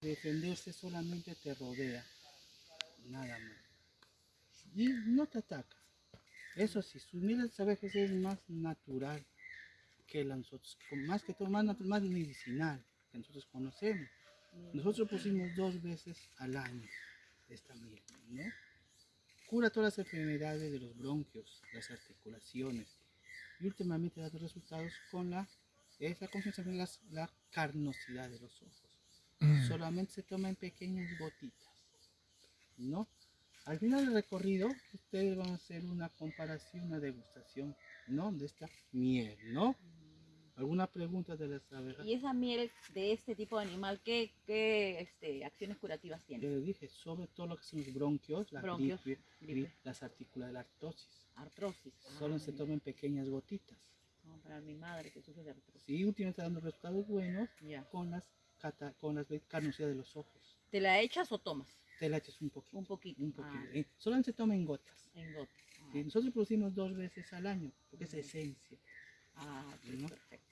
defenderse solamente te rodea, nada más. Y no te ataca. Eso sí, su miel de abejas es más natural que la nosotros, más que todo, más, más medicinal que nosotros conocemos. Nosotros pusimos dos veces al año esta miel, ¿no? Cura todas las enfermedades de los bronquios, las articulaciones. Y últimamente ha dado resultados con la, esa la, la carnosidad de los ojos. Solamente se toma en pequeñas gotitas, ¿no? Al final del recorrido, ustedes van a hacer una comparación, una degustación, ¿no? De esta miel, ¿no? ¿Alguna pregunta de las abejas? Y esa miel de este tipo de animal, ¿qué, qué este, acciones curativas Yo tiene? les dije, sobre todo lo que son los bronquios, la Bronquios, gripe, gripe. gri- las articulares, la artrosis. Artrosis. Solo Ah, se ya. toma en pequeñas gotitas. No, para mi madre que sufre de artrosis. Sí, últimamente está dando resultados buenos Ya. con las, cata- con las carnosidades de los ojos. ¿Te la echas o tomas? Te la echas un poquito. Un poquito. Un poquito. Ah, Eh, Solamente se toma en gotas. en gotas. Ah, Nosotros producimos dos veces al año, porque es esencia. ah, ¿no? perfecto.